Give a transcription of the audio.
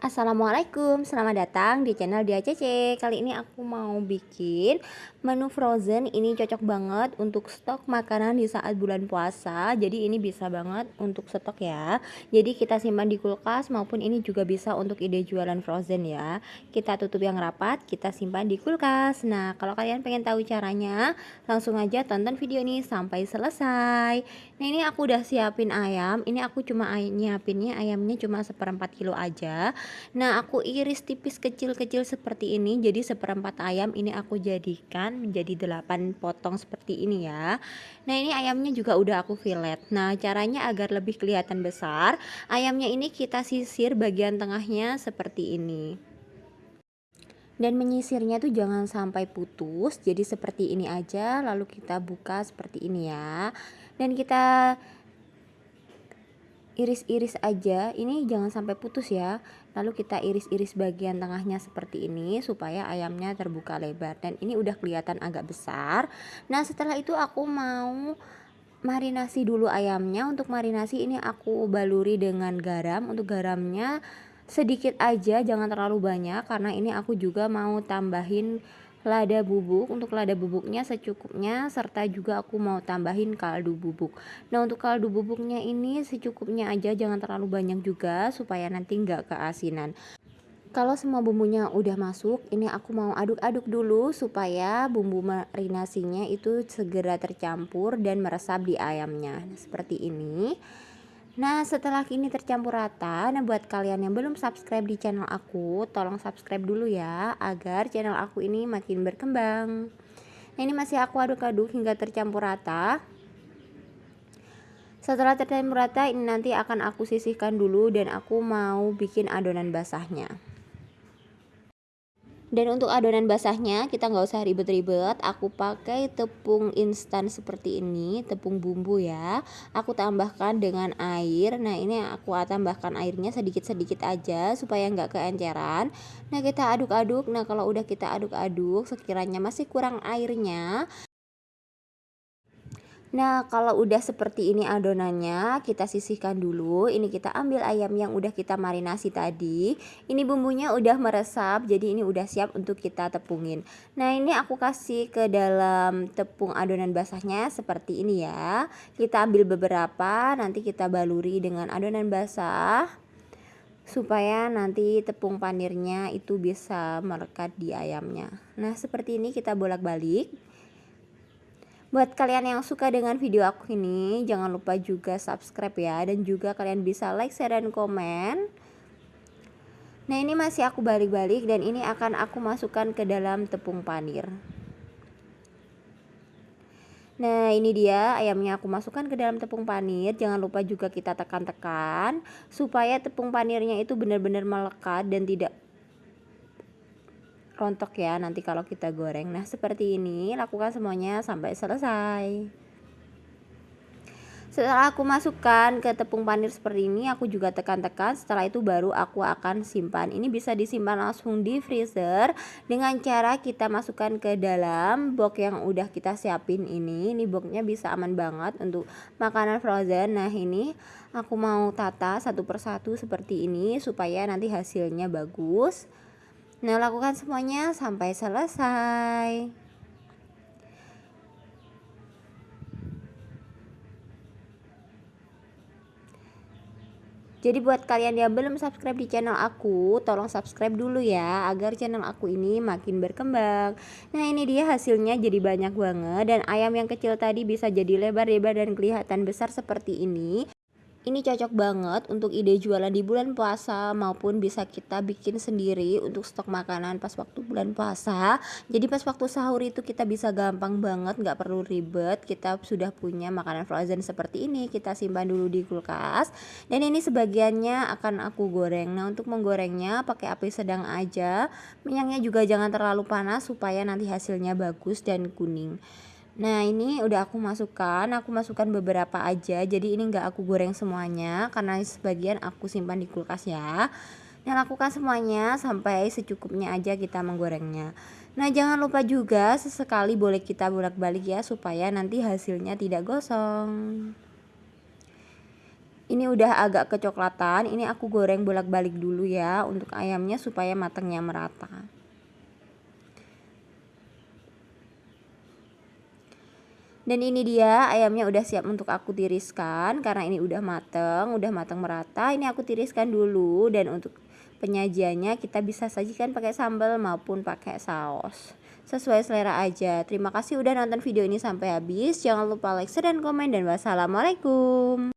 Assalamualaikum, selamat datang di channel Dia Cece. Kali ini aku mau bikin menu frozen. Ini cocok banget untuk stok makanan di saat bulan puasa. Jadi ini bisa banget untuk stok ya. Jadi kita simpan di kulkas maupun ini juga bisa untuk ide jualan frozen ya. Kita tutup yang rapat, kita simpan di kulkas. Nah, kalau kalian pengen tahu caranya, langsung aja tonton video ini sampai selesai. Nah, ini aku udah siapin ayam. Ini aku cuma nyiapinnya ayamnya cuma seperempat kilo aja Nah aku iris tipis kecil-kecil seperti ini jadi seperempat ayam ini aku jadikan menjadi 8 potong seperti ini ya. Nah ini ayamnya juga udah aku fillet. Nah caranya agar lebih kelihatan besar ayamnya ini kita sisir bagian tengahnya seperti ini. Dan menyisirnya tuh jangan sampai putus jadi seperti ini aja lalu kita buka seperti ini ya. Dan kita iris-iris aja. Ini jangan sampai putus ya. Lalu kita iris-iris bagian tengahnya seperti ini supaya ayamnya terbuka lebar. Dan ini udah kelihatan agak besar. Nah setelah itu aku mau marinasi dulu ayamnya. Untuk marinasi ini aku baluri dengan garam. Untuk garamnya sedikit aja jangan terlalu banyak. Karena ini aku juga mau tambahin lada bubuk. Untuk lada bubuknya secukupnya serta juga aku mau tambahin kaldu bubuk. Nah untuk kaldu bubuknya ini secukupnya aja jangan terlalu banyak juga supaya nanti nggak keasinan. Kalau semua bumbunya udah masuk ini aku mau aduk-aduk dulu supaya bumbu marinasinya itu segera tercampur dan meresap di ayamnya. Nah, seperti ini Nah setelah ini tercampur rata Nah buat kalian yang belum subscribe di channel aku Tolong subscribe dulu ya Agar channel aku ini makin berkembang. Nah ini masih aku aduk-aduk hingga tercampur rata. Setelah tercampur rata ini nanti akan aku sisihkan dulu dan aku mau bikin adonan basahnya dan untuk adonan basahnya kita nggak usah ribet-ribet. Aku pakai tepung instan seperti ini tepung bumbu ya. Aku tambahkan dengan air. Nah ini aku tambahkan airnya sedikit-sedikit aja supaya nggak keenceran. Nah kita aduk-aduk. Nah kalau udah kita aduk-aduk sekiranya masih kurang airnya Nah kalau udah seperti ini adonannya kita sisihkan dulu. Ini kita ambil ayam yang udah kita marinasi tadi. Ini bumbunya udah meresap jadi ini udah siap untuk kita tepungin. Nah ini aku kasih ke dalam tepung adonan basahnya seperti ini ya. Kita ambil beberapa nanti kita baluri dengan adonan basah supaya nanti tepung panirnya itu bisa melekat di ayamnya. Nah seperti ini kita bolak-balik Buat kalian yang suka dengan video aku ini, jangan lupa juga subscribe ya dan juga kalian bisa like, share dan komen. Nah, ini masih aku balik-balik dan ini akan aku masukkan ke dalam tepung panir. Nah, ini dia ayamnya aku masukkan ke dalam tepung panir. Jangan lupa juga kita tekan-tekan supaya tepung panirnya itu benar-benar melekat dan tidak rontok ya nanti kalau kita goreng. Nah seperti ini lakukan semuanya sampai selesai. Setelah aku masukkan ke tepung panir seperti ini aku juga tekan-tekan. Setelah itu baru aku akan simpan. Ini bisa disimpan langsung di freezer dengan cara kita masukkan ke dalam box yang udah kita siapin ini. Ini boxnya bisa aman banget untuk makanan frozen. Nah ini aku mau tata satu persatu seperti ini supaya nanti hasilnya bagus Nah, lakukan semuanya sampai selesai. Jadi buat kalian yang belum subscribe di channel aku, tolong subscribe dulu ya agar channel aku ini makin berkembang. Nah, ini dia hasilnya jadi banyak banget dan ayam yang kecil tadi bisa jadi lebar-lebar dan kelihatan besar seperti ini. Ini cocok banget untuk ide jualan di bulan puasa maupun bisa kita bikin sendiri untuk stok makanan pas waktu bulan puasa. Jadi pas waktu sahur itu kita bisa gampang banget, nggak perlu ribet. Kita sudah punya makanan frozen seperti ini, kita simpan dulu di kulkas. Dan ini sebagiannya akan aku goreng. Nah untuk menggorengnya pakai api sedang aja. Minyaknya juga jangan terlalu panas supaya nanti hasilnya bagus dan kuning. Nah ini udah aku masukkan, aku masukkan beberapa aja. Jadi ini enggak aku goreng semuanya karena sebagian aku simpan di kulkas ya. Nah lakukan semuanya sampai secukupnya aja kita menggorengnya. Nah jangan lupa juga sesekali boleh kita bolak balik ya supaya nanti hasilnya tidak gosong. Ini udah agak kecoklatan. Ini aku goreng bolak-balik dulu ya untuk ayamnya supaya matangnya merata dan ini dia ayamnya udah siap untuk aku tiriskan karena ini udah mateng udah mateng merata ini aku tiriskan dulu. Dan untuk penyajiannya kita bisa sajikan pakai sambal maupun pakai saus. Sesuai selera aja. Terima kasih udah nonton video ini sampai habis. Jangan lupa like share dan komen dan wassalamualaikum